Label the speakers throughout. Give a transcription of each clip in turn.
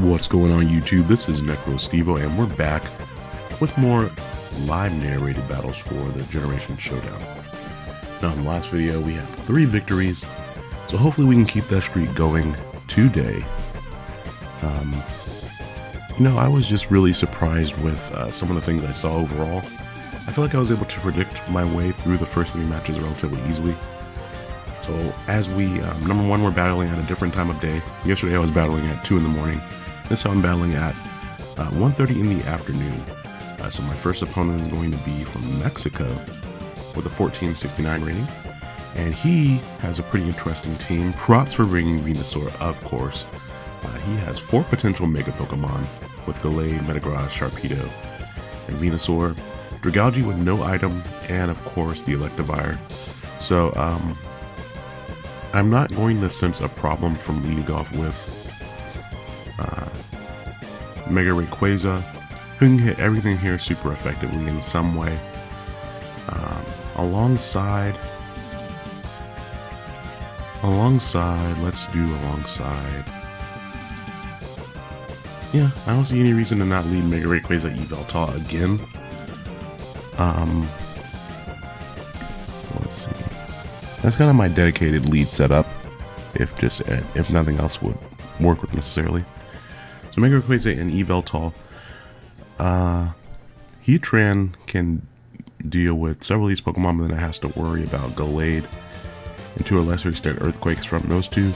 Speaker 1: What's going on YouTube? This is NecroStevo and we're back with more live narrated battles for the Generation Showdown. Now in the last video we had three victories, so hopefully we can keep that streak going today. Um, you know, I was just really surprised with uh, some of the things I saw overall. I feel like I was able to predict my way through the first three matches relatively easily. So as we, um, number one, we're battling at a different time of day. Yesterday I was battling at 2 in the morning. This I'm battling at uh, 1.30 in the afternoon. Uh, so my first opponent is going to be from Mexico with a 1469 rating. And he has a pretty interesting team. Props for bringing Venusaur, of course. Uh, he has four potential Mega Pokemon with Gallade, Metagross, Sharpedo, and Venusaur. Dragalge with no item, and of course the Electivire. So, um, I'm not going to sense a problem from leading off with uh, Mega Rayquaza, who can hit everything here super effectively in some way. Um, alongside, alongside, let's do alongside. Yeah, I don't see any reason to not lead Mega Rayquaza Yveltal again. Um, let's see. That's kind of my dedicated lead setup, if just if nothing else would work necessarily. So Mega Rayquaza and Yveltal. Uh, Heatran can deal with several of these Pokemon, but then it has to worry about Gallade and to a lesser extent Earthquakes from those two.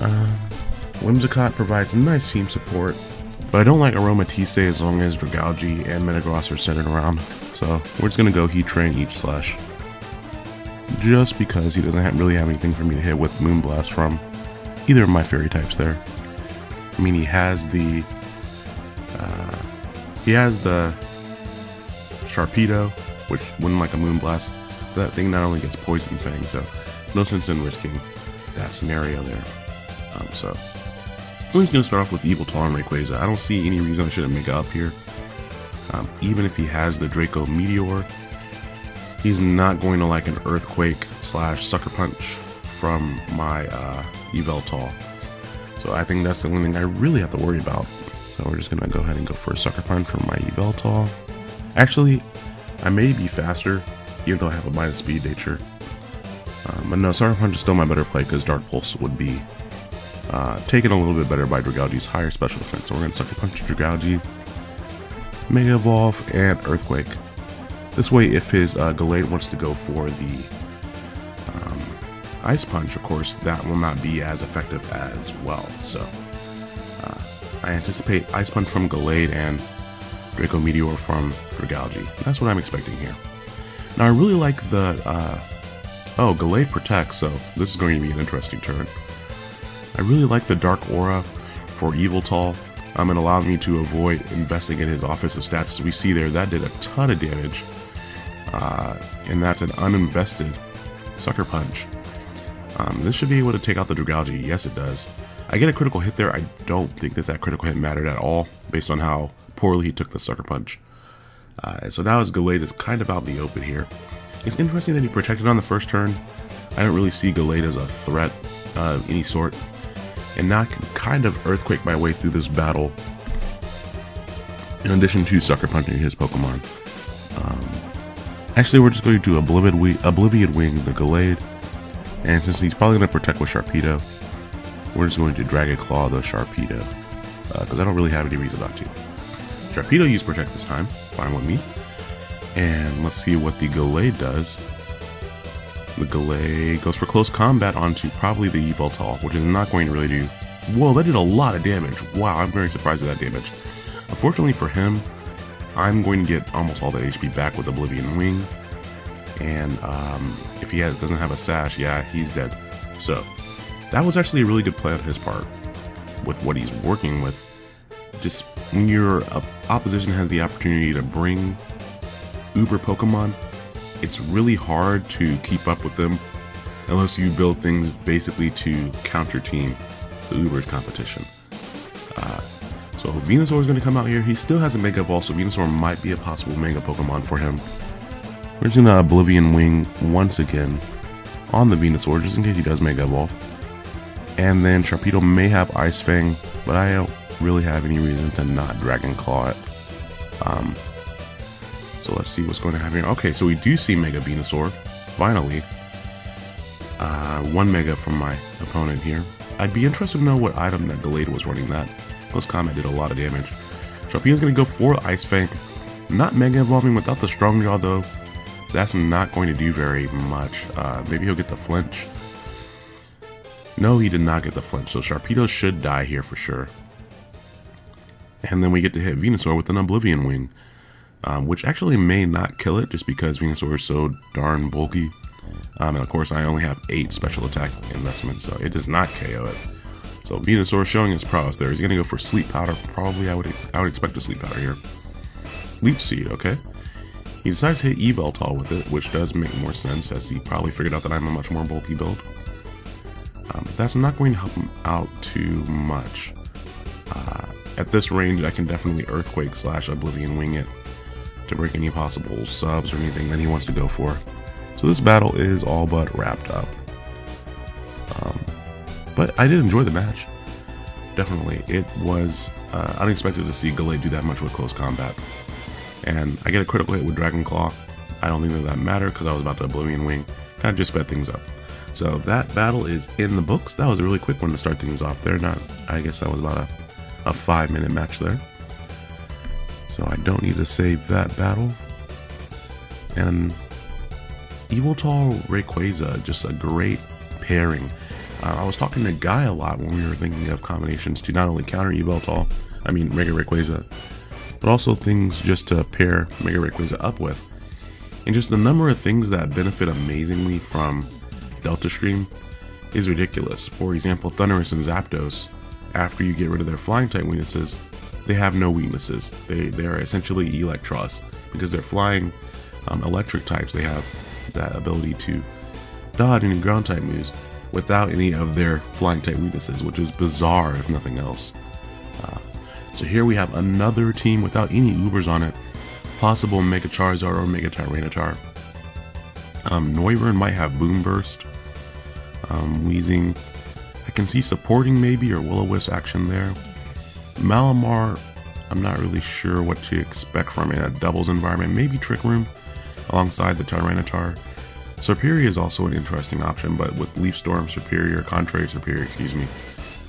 Speaker 1: Uh, Whimsicott provides nice team support, but I don't like Aromatisse as long as Dragalge and Metagross are centered around. So we're just going to go Heatran Aegislash. Just because he doesn't have, really have anything for me to hit with Moonblast from either of my fairy types there. I mean, he has the uh, he has the Sharpedo, which wouldn't like a Moonblast. That thing not only gets Poison Fang, so no sense in risking that scenario there. Um, so I'm just gonna start off with Yveltal and Rayquaza. I don't see any reason I shouldn't make up here. Um, even if he has the Draco Meteor, he's not going to like an Earthquake slash Sucker Punch from my uh, Yveltal. So I think that's the only thing I really have to worry about. So we're just gonna go ahead and go for a Sucker Punch from my Yveltal. Actually, I may be faster, even though I have a minus speed nature. Um, but no, Sucker Punch is still my better play because Dark Pulse would be uh, taken a little bit better by Dragalge's higher special defense. So we're gonna Sucker Punch Dragalge, Mega Evolve, and Earthquake. This way, if his uh, Gallade wants to go for the Ice Punch, of course, that will not be as effective as well. So uh, I anticipate Ice Punch from Gallade and Draco Meteor from Dragalge. That's what I'm expecting here. Now I really like the, uh, oh, Gallade protects, so this is going to be an interesting turn. I really like the Dark Aura for Yveltal. Um, it allows me to avoid investing in his offensive stats. As we see there, that did a ton of damage. Uh, and that's an uninvested Sucker Punch. Um, this should be able to take out the Dragalge. Yes, it does. I get a critical hit there. I don't think that that critical hit mattered at all, based on how poorly he took the Sucker Punch. Uh, so now his Gallade is kind of out in the open here. It's interesting that he protected on the first turn. I don't really see Gallade as a threat of any sort. And now I can kind of Earthquake my way through this battle, in addition to Sucker Punching his Pokemon. Um, actually, we're just going to Oblivion, Oblivion Wing the Gallade, and since he's probably going to protect with Sharpedo, we're just going to Dragon Claw the Sharpedo. Because uh, I don't really have any reason not to. Sharpedo used Protect this time. Fine with me. And let's see what the Gallade does. The Gallade goes for close combat onto probably the Yveltal, which is not going to really do... Whoa, that did a lot of damage. Wow, I'm very surprised at that damage. Unfortunately for him, I'm going to get almost all that HP back with Oblivion Wing and um, if he has, doesn't have a sash, yeah, he's dead. So that was actually a really good play on his part with what he's working with. Just when your opposition has the opportunity to bring Uber Pokemon, it's really hard to keep up with them unless you build things basically to counter team the Uber's competition. Uh, so Venusaur is going to come out here. He still has a Mega Evolve, so Venusaur might be a possible Mega Pokemon for him. We're just gonna Oblivion Wing once again on the Venusaur, just in case he does Mega Evolve. And then Sharpedo may have Ice Fang, but I don't really have any reason to not Dragon Claw it. Um, so let's see what's going to happen here. Okay, so we do see Mega Venusaur, finally. Uh, one Mega from my opponent here. I'd be interested to know what item that Gallade was running that. Close Combat did a lot of damage. Sharpedo's going to go for Ice Fang. Not Mega Evolving without the Strong Jaw though. That's not going to do very much. Uh, maybe he'll get the flinch. No, he did not get the flinch, so Sharpedo should die here for sure. And then we get to hit Venusaur with an Oblivion Wing, um, which actually may not kill it just because Venusaur is so darn bulky. Um, and of course, I only have 8 special attack investments, so it does not KO it. So Venusaur showing his prowess there. He's going to go for Sleep Powder. Probably I would I would expect a Sleep Powder here. Leech Seed, okay. He decides to hit Yveltal with it, which does make more sense as he probably figured out that I'm a much more bulky build. Um, that's not going to help him out too much. Uh, at this range, I can definitely Earthquake slash Oblivion Wing it to break any possible subs or anything that he wants to go for. So this battle is all but wrapped up. Um, but I did enjoy the match. Definitely. It was uh, unexpected to see Gallade do that much with close combat. And I get a critical hit with Dragon Claw. I don't think that that mattered because I was about to Oblivion Wing. Kind of just sped things up. So that battle is in the books. That was a really quick one to start things off there. Not, I guess that was about a, a five minute match there. So I don't need to save that battle. And Yveltal Rayquaza, just a great pairing. Uh, I was talking to Guy a lot when we were thinking of combinations to not only counter Yveltal, I mean Mega Rayquaza, but also things just to pair Mega Rayquaza up with. And just the number of things that benefit amazingly from Delta Stream is ridiculous. For example, Thundurus and Zapdos, after you get rid of their flying type weaknesses, they have no weaknesses. They, they are essentially Eelektross. Because they're flying um, electric types, they have that ability to dodge any ground type moves without any of their flying type weaknesses, which is bizarre if nothing else. Uh, so here we have another team without any Ubers on it. Possible Mega Charizard or Mega Tyranitar. Um, Noivern might have Boomburst um, Weezing. I can see supporting maybe or Will-O-Wisp action there. Malamar, I'm not really sure what to expect from it in a doubles environment. Maybe Trick Room alongside the Tyranitar. Serperior is also an interesting option, but with Leaf Storm Serperior, Contrary Serperior, excuse me,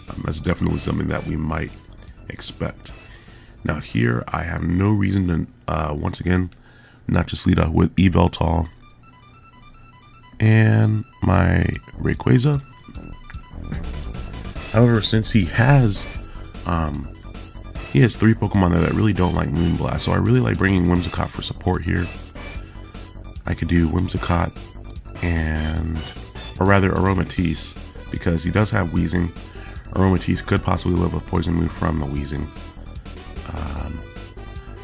Speaker 1: um, that's definitely something that we might expect. Now here, I have no reason to, uh, once again, not just lead up with Yveltal and my Rayquaza. However, since he has, um, he has three Pokemon there that really don't like Moonblast, so I really like bringing Whimsicott for support here. I could do Whimsicott and, or rather Aromatisse, because he does have Weezing. Aromatisse could possibly live with poison move from the Weezing. Um,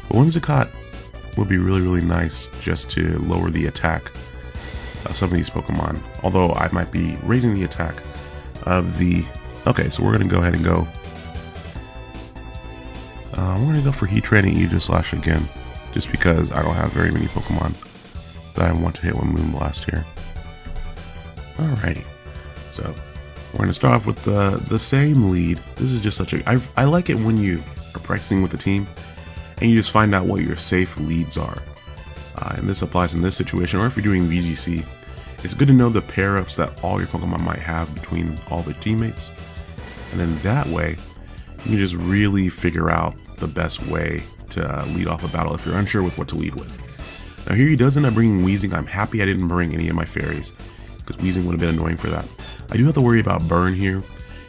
Speaker 1: but Whimsicott would be really, really nice just to lower the attack of some of these Pokemon. Although I might be raising the attack of the... Okay, so we're going to go ahead and go... Uh, we're going to go for Heatran and Aegislash again. Just because I don't have very many Pokemon that I want to hit with Moonblast here. Alrighty. So, we're going to start off with the, the same lead. This is just such a... I, I like it when you are practicing with the team and you just find out what your safe leads are. Uh, and this applies in this situation, or if you're doing VGC, it's good to know the pair ups that all your Pokemon might have between all their teammates. And then that way, you can just really figure out the best way to uh, lead off a battle if you're unsure with what to lead with. Now here he does end up bringing Weezing. I'm happy I didn't bring any of my fairies, because Weezing would have been annoying for that. I do have to worry about Burn here.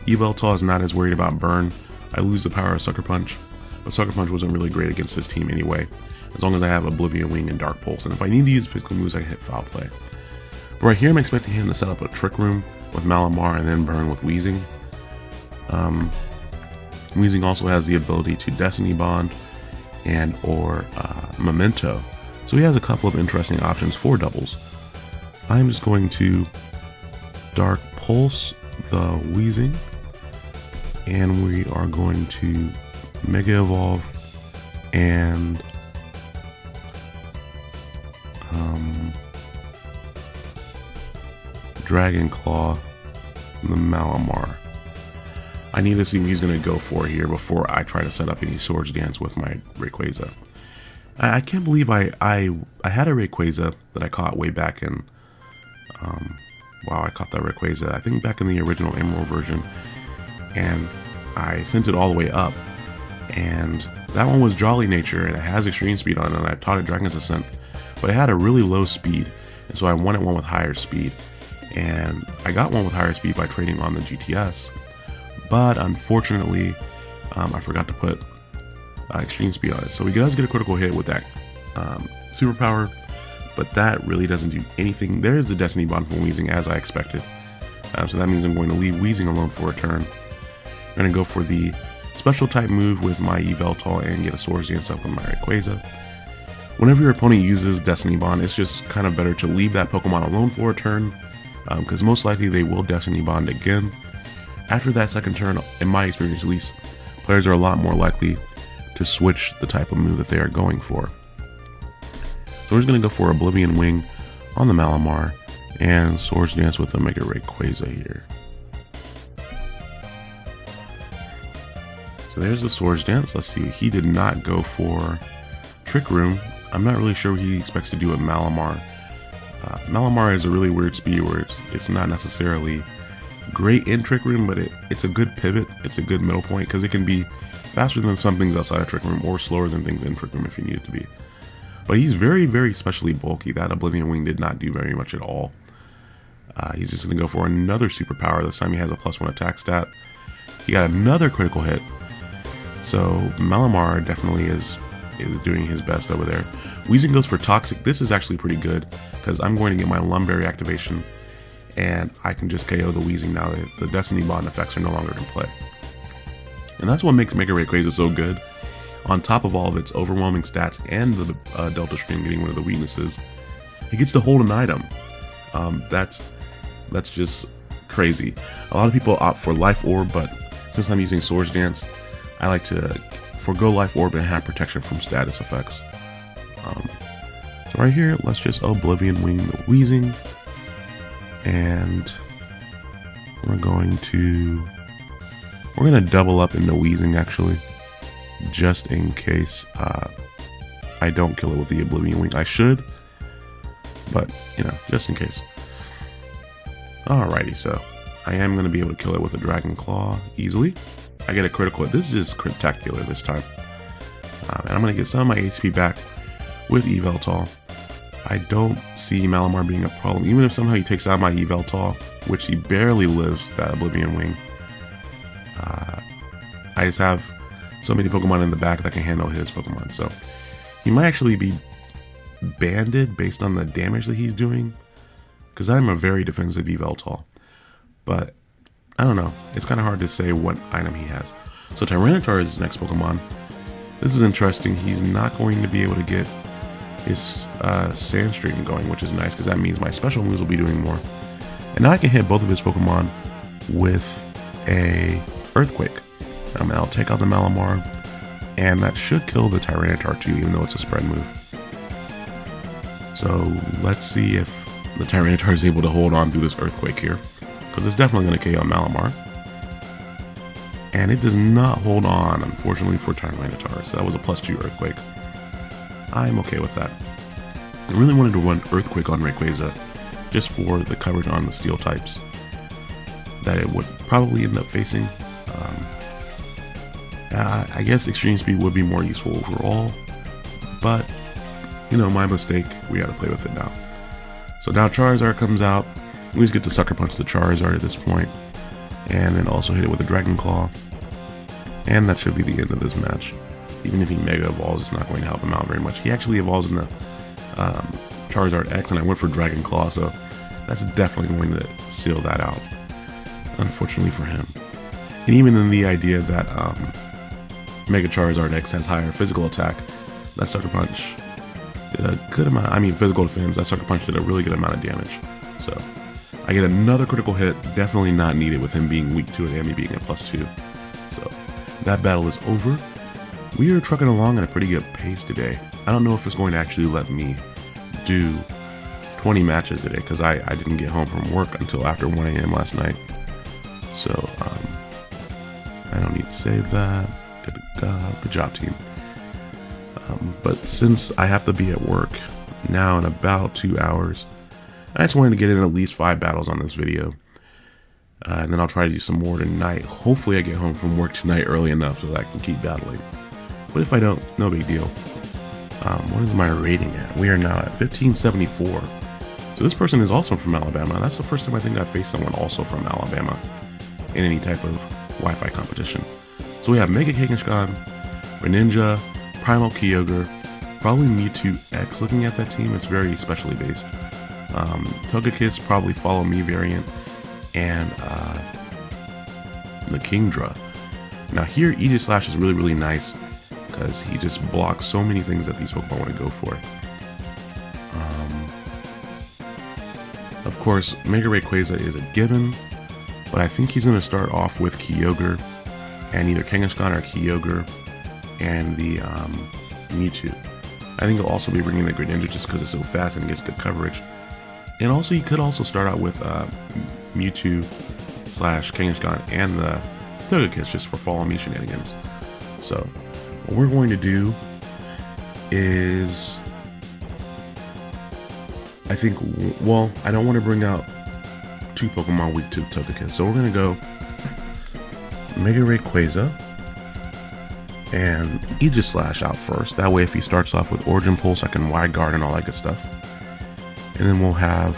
Speaker 1: Yveltal is not as worried about Burn. I lose the power of Sucker Punch, but Sucker Punch wasn't really great against this team anyway as long as I have Oblivion Wing and Dark Pulse. And if I need to use physical moves, I can hit Foul Play. But right here, I'm expecting him to set up a Trick Room with Malamar and then burn with Weezing. Um, Weezing also has the ability to Destiny Bond and or uh, Memento. So he has a couple of interesting options for doubles. I'm just going to Dark Pulse the Weezing and we are going to Mega Evolve and um, Dragon Claw, the Malamar. I need to see what he's going to go for here before I try to set up any Swords Dance with my Rayquaza. I, I can't believe I, I I had a Rayquaza that I caught way back in... Um, wow, I caught that Rayquaza, I think back in the original Emerald version. And I sent it all the way up. And that one was Jolly Nature, and it has Extreme Speed on it, and I taught it Dragon's Ascent. But it had a really low speed, and so I wanted one with higher speed. And I got one with higher speed by trading on the GTS. But unfortunately, um, I forgot to put uh, extreme speed on it. So he does get a critical hit with that um, superpower, but that really doesn't do anything. There's the Destiny Bond from Weezing as I expected. Um, so that means I'm going to leave Weezing alone for a turn. I'm going to go for the special type move with my Yveltal and get a Swords Dance up with my Rayquaza. Whenever your opponent uses Destiny Bond, it's just kind of better to leave that Pokemon alone for a turn, because um, most likely they will Destiny Bond again. After that second turn, in my experience at least, players are a lot more likely to switch the type of move that they are going for. So going to go for Oblivion Wing on the Malamar and Swords Dance with the Mega Rayquaza here. So there's the Swords Dance. Let's see, he did not go for Trick Room. I'm not really sure what he expects to do with Malamar. Uh, Malamar is a really weird speed where it's, it's not necessarily great in Trick Room, but it, it's a good pivot. It's a good middle point because it can be faster than some things outside of Trick Room or slower than things in Trick Room if you need it to be. But he's very, very especially bulky. That Oblivion Wing did not do very much at all. Uh, he's just going to go for another superpower. This time he has a plus one attack stat. He got another critical hit. So Malamar definitely is is doing his best over there. Weezing goes for Toxic. This is actually pretty good because I'm going to get my Lum Berry activation and I can just KO the Weezing now that the Destiny Bond effects are no longer in play. And that's what makes Mega Rayquaza so good. On top of all of its overwhelming stats and the uh, Delta Stream getting one of the weaknesses, it gets to hold an item. Um, that's that's just crazy. A lot of people opt for Life Orb, but since I'm using Swords Dance, I like to forego Life Orb and have protection from status effects. Um, so right here, let's just Oblivion Wing the Weezing. And we're going to we're going to double up into Weezing, actually, just in case uh, I don't kill it with the Oblivion Wing. I should, but, you know, just in case. Alrighty, so I am going to be able to kill it with a Dragon Claw easily. I get a critical. This is spectacular this time. Um, and I'm going to get some of my HP back with Yveltal. I don't see Malamar being a problem, even if somehow he takes out my Yveltal, which he barely lives that Oblivion Wing. Uh, I just have so many Pokemon in the back that can handle his Pokemon. So he might actually be banded based on the damage that he's doing. Because I'm a very defensive Yveltal. But I don't know. It's kind of hard to say what item he has. So Tyranitar is his next Pokemon. This is interesting. He's not going to be able to get his uh, Sandstream going, which is nice because that means my special moves will be doing more. And now I can hit both of his Pokemon with a Earthquake. Um, I'll take out the Malamar, and that should kill the Tyranitar too, even though it's a spread move. So let's see if the Tyranitar is able to hold on through this Earthquake here, because it's definitely going to KO Malamar. And it does not hold on, unfortunately, for Tyranitar, so that was a plus 2 Earthquake. I'm okay with that. I really wanted to run Earthquake on Rayquaza, just for the coverage on the Steel types that it would probably end up facing. Um, uh, I guess Extreme Speed would be more useful overall, but you know, my mistake. We got to play with it now. So now Charizard comes out. We just get to Sucker Punch the Charizard at this point, and then also hit it with a Dragon Claw. And that should be the end of this match. Even if he Mega Evolves, it's not going to help him out very much. He actually evolves in the um, Charizard X, and I went for Dragon Claw, so that's definitely going to seal that out unfortunately for him. And even in the idea that um, Mega Charizard X has higher physical attack, that Sucker Punch did a good amount, I mean physical defense, that Sucker Punch did a really good amount of damage. So I get another critical hit, definitely not needed with him being weak to it and me being at plus two. So that battle is over. We are trucking along at a pretty good pace today. I don't know if it's going to actually let me do 20 matches today because I, I didn't get home from work until after 1 a.m. last night. So, um, I don't need to save that. Uh, good job, team. Um, but since I have to be at work now in about two hours, I just wanted to get in at least five battles on this video. Uh, and then I'll try to do some more tonight. Hopefully I get home from work tonight early enough so that I can keep battling. But if I don't, no big deal. Um, what is my rating at? We are now at 1574. So this person is also from Alabama. That's the first time I think I've faced someone also from Alabama in any type of Wi-Fi competition. So we have Mega Kangaskhan, Greninja, Primal Kyogre, probably Mewtwo X looking at that team. It's very specially based. Um, Togekiss, probably Follow Me variant, and uh, the Kingdra. Now here, Aegislash is really, really nice because he just blocks so many things that these Pokemon want to go for. Um, of course, Mega Rayquaza is a given, but I think he's going to start off with Kyogre and either Kangaskhan or Kyogre and the um, Mewtwo. I think he'll also be bringing the Greninja just because it's so fast and gets good coverage. And also, you could also start out with uh, Mewtwo slash Kangaskhan and the Togekiss just for follow me shenanigans. So, what we're going to do is I think, well, I don't want to bring out two Pokemon weak to Togekiss. So we're going to go Mega Rayquaza and Aegislash out first. That way if he starts off with Origin Pulse, I can Wide Guard and all that good stuff. And then we'll have,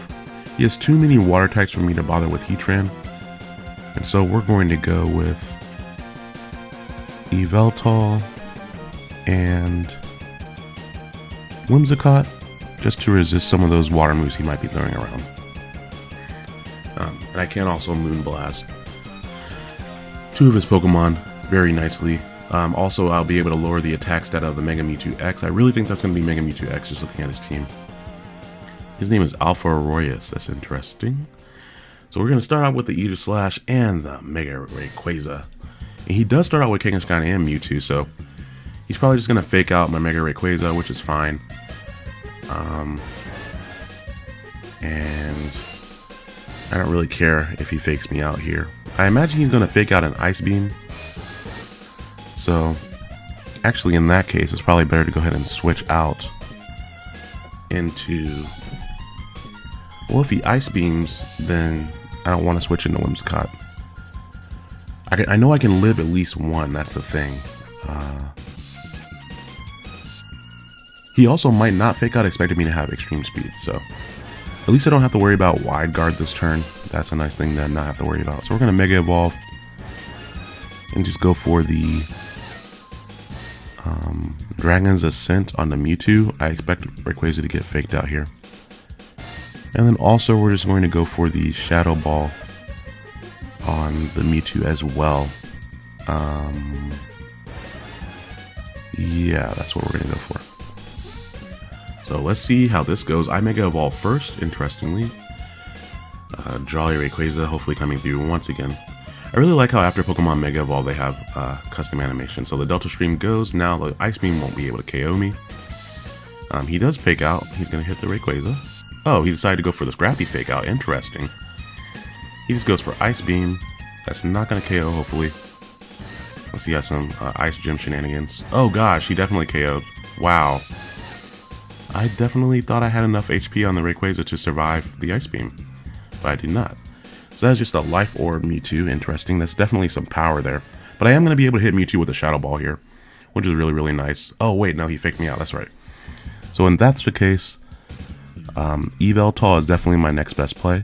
Speaker 1: he has too many water types for me to bother with Heatran. And so we're going to go with Yveltal and Whimsicott just to resist some of those water moves he might be throwing around. Um, and I can also Moonblast two of his Pokemon very nicely. Um, also, I'll be able to lower the attack stat of the Mega Mewtwo X. I really think that's going to be Mega Mewtwo X just looking at his team. His name is Alpha Arroyus. That's interesting. So we're going to start out with the Aegislash and the Mega Rayquaza. And he does start out with Kangaskhan and Mewtwo, so he's probably just going to fake out my Mega Rayquaza, which is fine. Um, and I don't really care if he fakes me out here. I imagine he's going to fake out an Ice Beam. So, actually in that case, it's probably better to go ahead and switch out into... Well, if he Ice Beams, then I don't want to switch into Whimsicott. I, can, I know I can live at least one, that's the thing. Uh, he also might not fake out expecting me to have extreme speed, so at least I don't have to worry about wide guard this turn. That's a nice thing to not have to worry about. So we're going to Mega Evolve and just go for the um, Dragon's Ascent on the Mewtwo. I expect Rayquaza to get faked out here. And then also we're just going to go for the Shadow Ball on the Mewtwo as well. Um, yeah, that's what we're going to go for. So let's see how this goes. I Mega Evolve first, interestingly. Uh, Jolly Rayquaza hopefully coming through once again. I really like how after Pokemon Mega Evolve they have uh, custom animation. So the Delta Stream goes, now the Ice Beam won't be able to KO me. Um, he does fake out, he's going to hit the Rayquaza. Oh, he decided to go for the Scrappy fake out, interesting. He just goes for Ice Beam, that's not going to KO hopefully. Unless he has some uh, Ice Gym shenanigans. Oh gosh, he definitely KO'd. Wow. I definitely thought I had enough HP on the Rayquaza to survive the Ice Beam, but I did not. So that's just a Life Orb Mewtwo, interesting. That's definitely some power there. But I am going to be able to hit Mewtwo with a Shadow Ball here, which is really, really nice. Oh, wait, no, he faked me out. That's right. So when that's the case, um, Yveltal is definitely my next best play.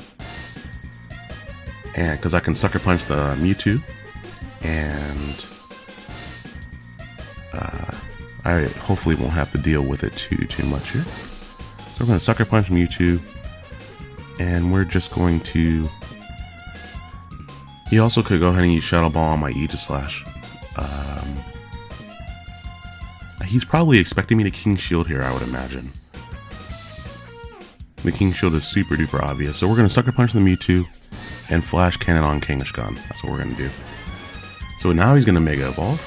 Speaker 1: And because I can Sucker Punch the Mewtwo, and uh, I hopefully won't have to deal with it too, too much here. So we're going to Sucker Punch Mewtwo. And we're just going to... He also could go ahead and use Shadow Ball on my Aegislash. Um, he's probably expecting me to King Shield here, I would imagine. The King Shield is super duper obvious. So we're going to Sucker Punch the Mewtwo and Flash Cannon on Kangaskhan. That's what we're going to do. So now he's going to Mega Evolve.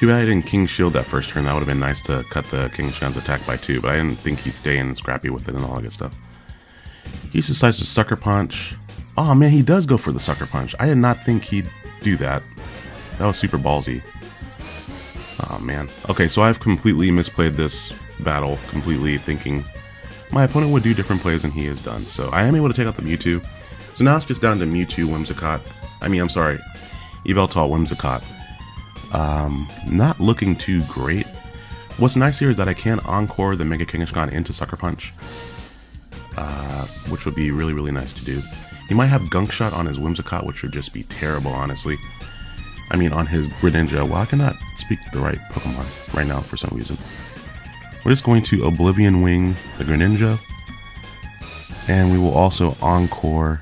Speaker 1: Too bad I didn't King Shield that first turn. That would have been nice to cut the Kangaskhan's attack by two, but I didn't think he'd stay in Scrappy with it and all that good stuff. He decides to Sucker Punch. Oh man, he does go for the Sucker Punch. I did not think he'd do that. That was super ballsy. Oh man. Okay, so I've completely misplayed this battle, completely thinking my opponent would do different plays than he has done. So I am able to take out the Mewtwo. So now it's just down to Mewtwo, Whimsicott. I mean, I'm sorry, Yveltal, Whimsicott. Um, not looking too great. What's nice here is that I can Encore the Mega Kangaskhan into Sucker Punch, uh, which would be really, really nice to do. He might have Gunk Shot on his Whimsicott, which would just be terrible, honestly. I mean, on his Greninja. Well, I cannot speak the right Pokemon right now for some reason. We're just going to Oblivion Wing the Greninja. And we will also Encore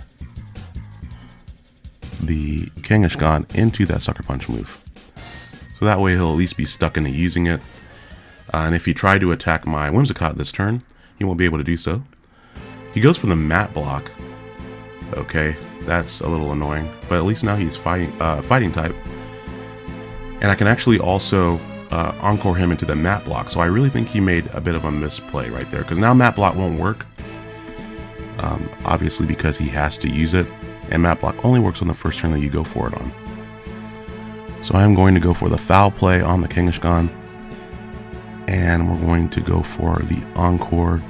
Speaker 1: the Kangaskhan into that Sucker Punch move. So that way he'll at least be stuck into using it. Uh, and if he tried to attack my Whimsicott this turn, he won't be able to do so. He goes for the Mat Block. Okay, that's a little annoying. But at least now he's fighting, uh, fighting type. And I can actually also uh, encore him into the Mat Block. So I really think he made a bit of a misplay right there. Because now Mat Block won't work. Um, obviously because he has to use it. And Mat Block only works on the first turn that you go for it on. So I am going to go for the foul play on the Kangaskhan. And we're going to go for the Encore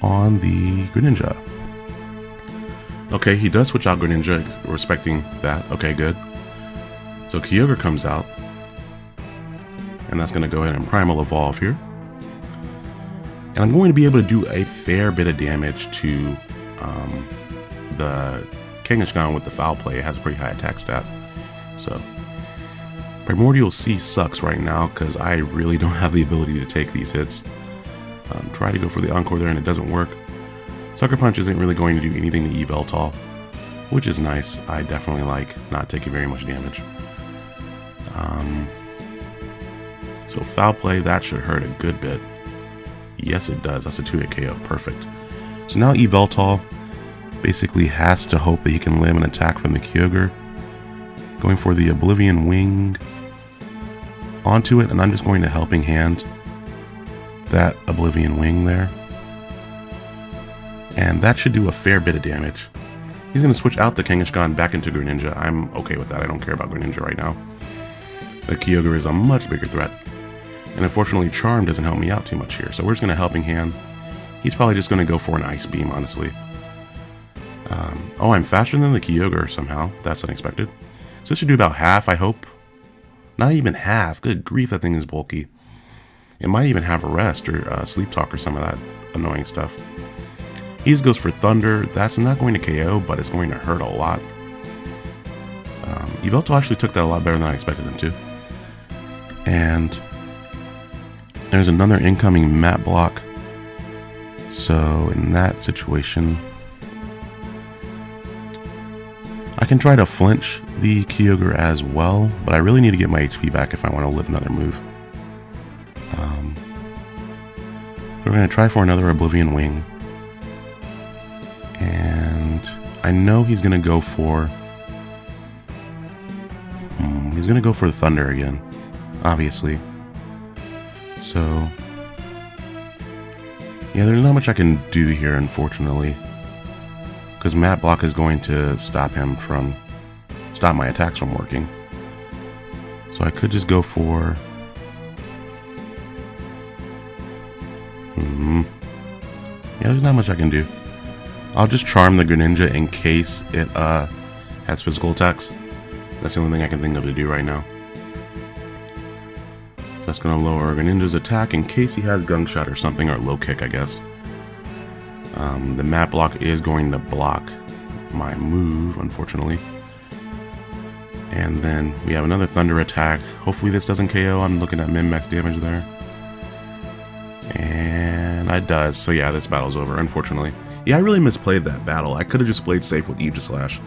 Speaker 1: on the Greninja. Okay, he does switch out Greninja, respecting that. Okay, good. So Kyogre comes out. And that's going to go ahead and Primal Evolve here. And I'm going to be able to do a fair bit of damage to um, the Kangaskhan with the Foul Play. It has a pretty high attack stat. So Primordial Sea sucks right now because I really don't have the ability to take these hits. Um, try to go for the Encore there and it doesn't work. Sucker Punch isn't really going to do anything to Yveltal, which is nice. I definitely like not taking very much damage. Um, so foul play, that should hurt a good bit. Yes, it does. That's a 2-hit KO. Perfect. So now Yveltal basically has to hope that he can land an attack from the Kyogre. Going for the Oblivion Wing onto it, and I'm just going to Helping Hand that Oblivion Wing there. And that should do a fair bit of damage. He's going to switch out the Kangaskhan back into Greninja. I'm okay with that. I don't care about Greninja right now. The Kyogre is a much bigger threat. And unfortunately, Charm doesn't help me out too much here. So we're just going to Helping Hand. He's probably just going to go for an Ice Beam, honestly. Um, oh, I'm faster than the Kyogre somehow. That's unexpected. So this should do about half, I hope. Not even half. Good grief, that thing is bulky. It might even have a rest or uh, sleep talk or some of that annoying stuff. He just goes for Thunder. That's not going to KO, but it's going to hurt a lot. Um, actually took that a lot better than I expected him to. And there's another incoming mat block. So in that situation, I can try to flinch the Kyogre as well, but I really need to get my HP back if I want to live another move. Um, we're going to try for another Oblivion Wing. And I know he's going to go for... Hmm, he's going to go for the Thunder again, obviously. So... Yeah, there's not much I can do here, unfortunately. Because Mat Block is going to stop him from... Stop my attacks from working. So I could just go for... Hmm. Yeah, there's not much I can do. I'll just charm the Greninja in case it uh, has physical attacks. That's the only thing I can think of to do right now. That's going to lower Greninja's attack in case he has Gunk Shot or something, or Low Kick, I guess. Um, the Mat Block is going to block my move, unfortunately. And then we have another Thunder attack. Hopefully this doesn't KO. I'm looking at min-max damage there. And it does. So yeah, this battle's over, unfortunately. Yeah, I really misplayed that battle. I could have just played safe with Aegislash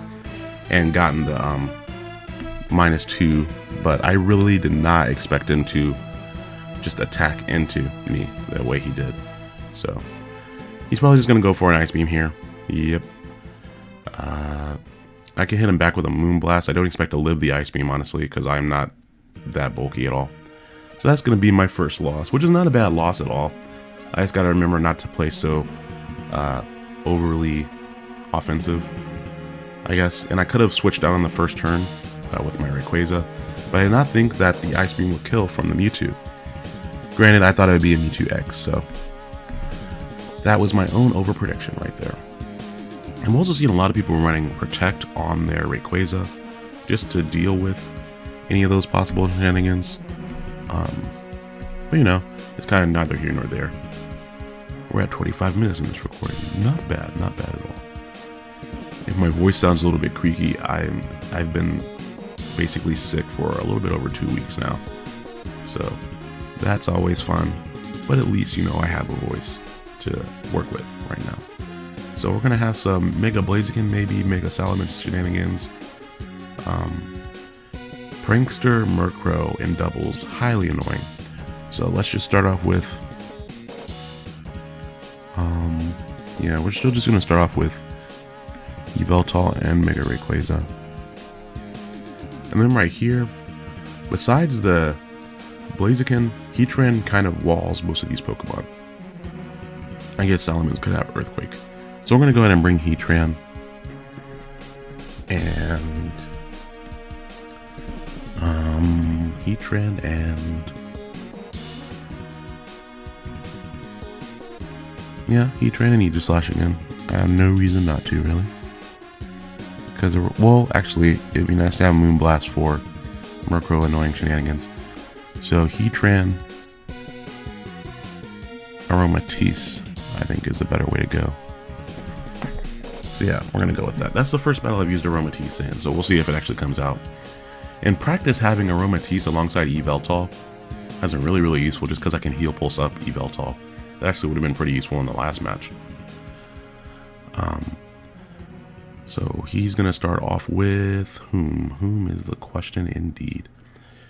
Speaker 1: and gotten the um, minus two, but I really did not expect him to just attack into me the way he did. So he's probably just going to go for an Ice Beam here. Yep. Uh, I can hit him back with a Moonblast. I don't expect to live the Ice Beam, honestly, because I'm not that bulky at all. So that's going to be my first loss, which is not a bad loss at all. I just got to remember not to play so uh, overly offensive, I guess. And I could have switched out on the first turn uh, with my Rayquaza, but I did not think that the Ice Beam would kill from the Mewtwo. Granted, I thought it would be a Mewtwo X, so that was my own overprediction right there. I'm also seeing a lot of people running Protect on their Rayquaza just to deal with any of those possible shenanigans. Um, but you know, it's kind of neither here nor there. We're at 25 minutes in this recording. Not bad, not bad at all. If my voice sounds a little bit creaky, I'm I've been basically sick for a little bit over two weeks now. So that's always fun. But at least you know I have a voice to work with right now. So we're gonna have some Mega Blaziken, maybe Mega Salamence shenanigans. Um, Prankster Murkrow in doubles, highly annoying. So let's just start off with, um, yeah, we're still just gonna start off with Yveltal and Mega Rayquaza. And then right here, besides the Blaziken, Heatran kind of walls most of these Pokemon. I guess Salamence could have Earthquake. So we're going to go ahead and bring Heatran. And... Um, Heatran and... Yeah, Heatran and Aegislash again. I have no reason not to, really. Because, well, actually, it'd be nice to have Moonblast for Murkrow annoying shenanigans. So, Heatran, Aromatisse, I think is a better way to go. So yeah, we're going to go with that. That's the first battle I've used Aromatisse in, so we'll see if it actually comes out. In practice, having Aromatisse alongside Yveltal has been really, really useful just because I can heal pulse up Yveltal. That actually would have been pretty useful in the last match. Um, so he's going to start off with whom? Whom is the question indeed?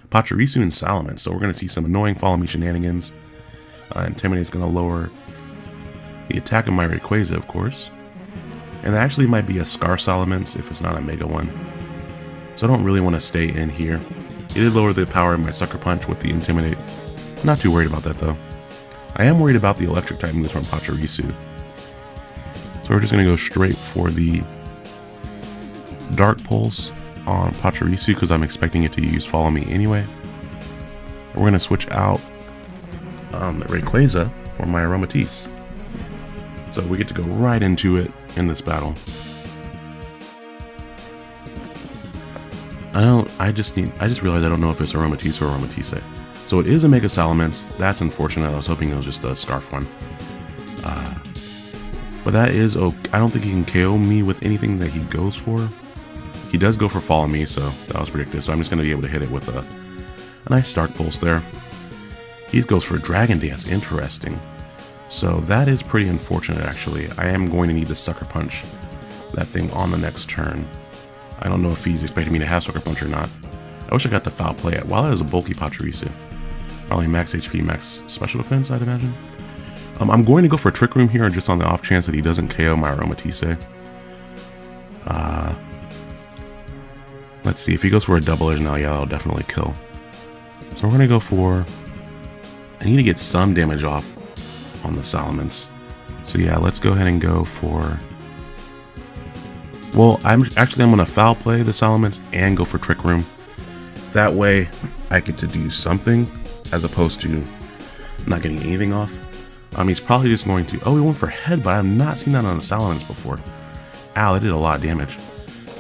Speaker 1: Pachirisu and Salamence. So we're going to see some annoying follow me shenanigans. Uh, Intimidate is going to lower the attack of my Rayquaza, of course. And that actually might be a Scarf Salamence if it's not a Mega one. So I don't really want to stay in here. It did lower the power of my Sucker Punch with the Intimidate. Not too worried about that though. I am worried about the electric type moves from Pachirisu. So we're just going to go straight for the Dark Pulse on Pachirisu because I'm expecting it to use Follow Me anyway. We're going to switch out um, the Rayquaza for my Aromatisse. So we get to go right into it in this battle. I don't, I just need, I just realized I don't know if it's Aromatisse or Aromatisse. So it is a Mega Salamence. That's unfortunate. I was hoping it was just a Scarf one. Uh, but that is okay. I don't think he can KO me with anything that he goes for. He does go for Follow Me, so that was predicted. So I'm just going to be able to hit it with a, a nice Dark Pulse there. He goes for Dragon Dance. Interesting. So that is pretty unfortunate, actually. I am going to need to Sucker Punch that thing on the next turn. I don't know if he's expecting me to have Sucker Punch or not. I wish I got to Foul Play it while I was a bulky Pachirisu. Probably max HP, max special defense, I'd imagine. Um, I'm going to go for Trick Room here just on the off chance that he doesn't KO my Aromatisse. Uh, let's see, if he goes for a double edge now, yeah, that'll definitely kill. So we're going to go for... I need to get some damage off on the Salamence. So yeah, let's go ahead and go for... Well, I'm actually I'm going to foul play the Salamence and go for Trick Room. That way, I get to do something as opposed to not getting anything off. Um, he's probably just going to... Oh, he went for Head, but I've not seen that on the Salamence before. Ow, it did a lot of damage.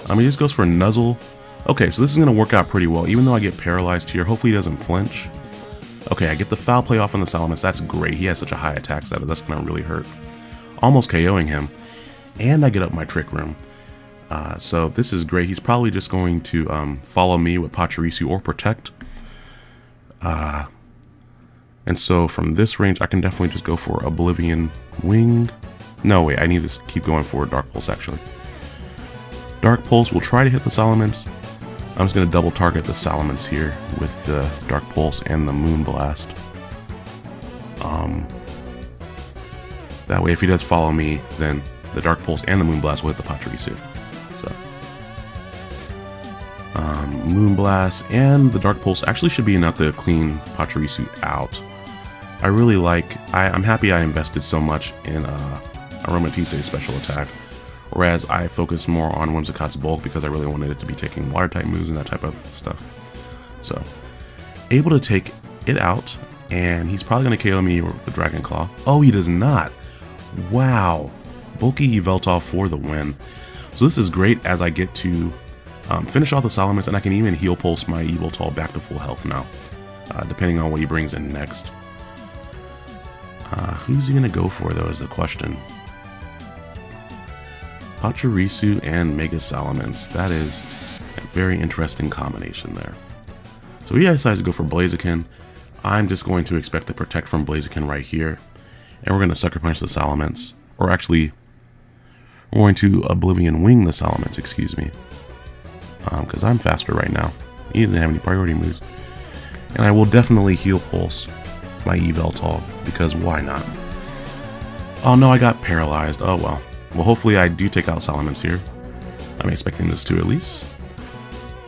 Speaker 1: Um, he just goes for Nuzzle. Okay, so this is going to work out pretty well. Even though I get paralyzed here, hopefully he doesn't flinch. Okay, I get the foul play off on the Salamence. That's great. He has such a high attack stat. That's going to really hurt. Almost KOing him. And I get up my Trick Room. Uh, so this is great. He's probably just going to um, follow me with Pachirisu or Protect. Uh, and so from this range, I can definitely just go for Oblivion Wing. No, wait, I need to keep going for Dark Pulse, actually. Dark Pulse will try to hit the Salamence. I'm just going to double target the Salamence here with the Dark Pulse and the Moonblast. Um, that way, if he does follow me, then the Dark Pulse and the Moonblast will hit the Pachirisu. So, um, Moonblast and the Dark Pulse actually should be enough to clean Pachirisu out. I really like, I, am happy I invested so much in uh, Aromatisse's special attack. Whereas I focused more on Whimsicott's bulk because I really wanted it to be taking water type moves and that type of stuff. So, able to take it out, and he's probably going to KO me with the Dragon Claw. Oh, he does not. Wow. Bulky Yveltal for the win. So this is great as I get to um, finish off the Salamence, and I can even heal pulse my Yveltal back to full health now, uh, depending on what he brings in next. Uh, who's he going to go for, though, is the question. Pachirisu and Mega Salamence. That is a very interesting combination there. So he decides to go for Blaziken. I'm just going to expect the Protect from Blaziken right here. And we're going to Sucker Punch the Salamence. Or actually, we're going to Oblivion Wing the Salamence, excuse me. Because um, I'm faster right now. He doesn't have any priority moves. And I will definitely Heal Pulse my Yveltal, because why not? Oh no, I got paralyzed. Oh well. Well, hopefully I do take out Salamence here. I'm expecting this to at least.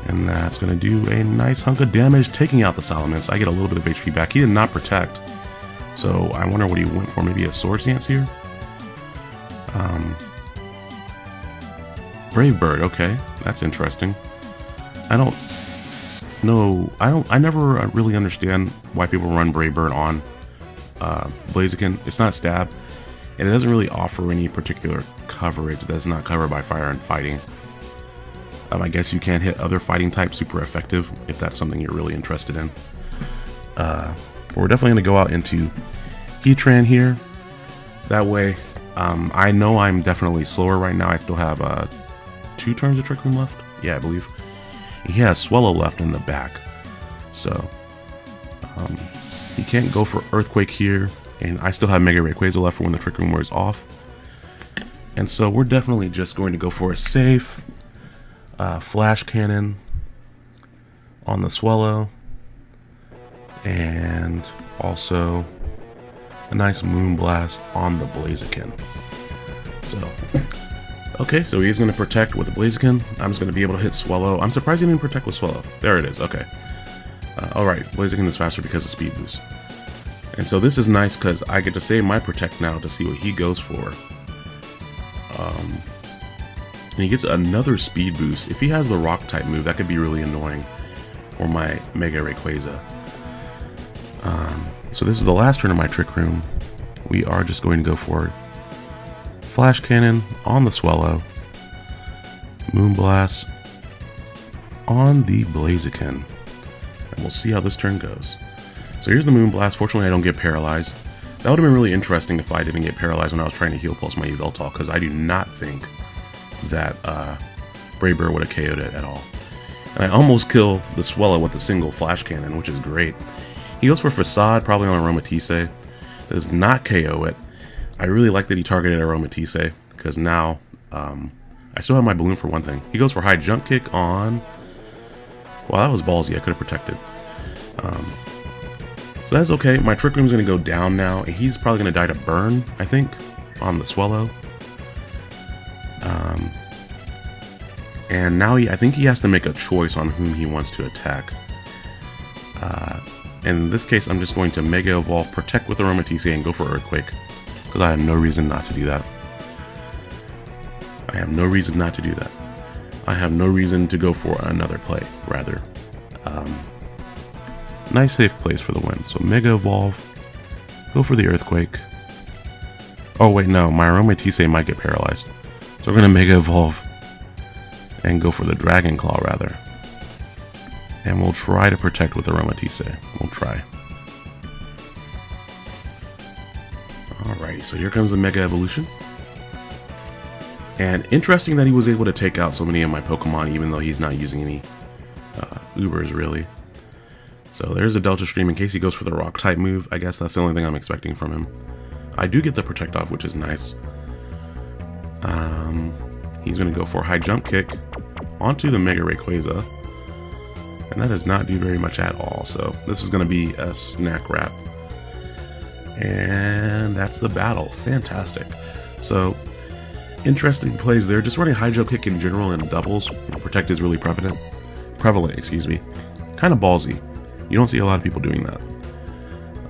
Speaker 1: And that's going to do a nice hunk of damage, taking out the Salamence. I get a little bit of HP back. He did not protect. So I wonder what he went for. Maybe a Swords Dance here? Um, Brave Bird, okay. That's interesting. I don't know. I don't. I never really understand why people run Brave Bird on uh, Blaziken. It's not stab, and it doesn't really offer any particular coverage that's not covered by fire and fighting. Um, I guess you can hit other fighting types super effective if that's something you're really interested in. Uh, we're definitely going to go out into Heatran here. That way, um, I know I'm definitely slower right now. I still have uh, two turns of Trick Room left. Yeah, I believe. He has Swellow left in the back. So, um, he can't go for Earthquake here. And I still have Mega Rayquaza left for when the Trick Room wears off. And so we're definitely just going to go for a safe uh, Flash Cannon on the Swellow. And also a nice Moonblast on the Blaziken. So, okay, so he's going to protect with the Blaziken. I'm just going to be able to hit Swellow. I'm surprised he didn't protect with Swellow. There it is, okay. Uh, Alright, Blaziken is faster because of Speed Boost. And so this is nice because I get to save my Protect now to see what he goes for. Um, and he gets another Speed Boost. If he has the Rock type move, that could be really annoying for my Mega Rayquaza. Um, so this is the last turn of my Trick Room. We are just going to go for Flash Cannon on the Swellow. Moonblast on the Blaziken. And we'll see how this turn goes. So here's the Moonblast. Fortunately, I don't get paralyzed. That would have been really interesting if I didn't get paralyzed when I was trying to heal pulse my Yveltal, because I do not think that uh, Brave would have KO'd it at all. And I almost kill the Swellow with a single Flash Cannon, which is great. He goes for Facade, probably on Aromatisse. Does not KO it. I really like that he targeted Aromatisse, because now um, I still have my Balloon for one thing. He goes for High Jump Kick on... Well, that was ballsy. I could have protected. Um, so that's okay. My Trick Room's to go down now, and he's probably to die to Burn, I think, on the Swellow. Um, and now he, I think he has to make a choice on whom he wants to attack. Uh, in this case, I'm just going to Mega Evolve, Protect with Aroma Aromatisse, and go for Earthquake. Because I have no reason not to do that. I have no reason not to do that. I have no reason to go for another play, rather. Um, nice safe place for the win. So Mega Evolve, go for the Earthquake. Oh wait, no, my Aromatisse might get paralyzed. So we're going to Mega Evolve and go for the Dragon Claw, rather. And we'll try to protect with Aromatisse. We'll try. Alright, so here comes the Mega Evolution. And interesting that he was able to take out so many of my Pokemon even though he's not using any uh, Ubers, really. So there's a Delta Stream in case he goes for the Rock type move. I guess that's the only thing I'm expecting from him. I do get the Protect off, which is nice. Um, he's going to go for a High Jump Kick onto the Mega Rayquaza. And that does not do very much at all. So this is going to be a snack wrap. And that's the battle. Fantastic. So interesting plays there. Just running high jump kick in general and doubles. Protect is really prevalent. Prevalent, excuse me. Kind of ballsy. You don't see a lot of people doing that.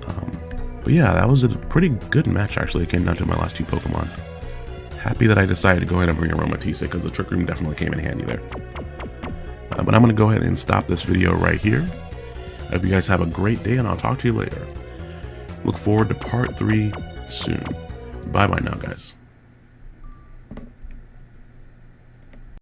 Speaker 1: Um, but yeah, that was a pretty good match actually. It came down to my last two Pokemon. happy that I decided to go ahead and bring Aromatisse because the Trick Room definitely came in handy there. Uh, but I'm going to go ahead and stop this video right here. I hope you guys have a great day and I'll talk to you later. Look forward to part 3 soon. Bye bye now, guys.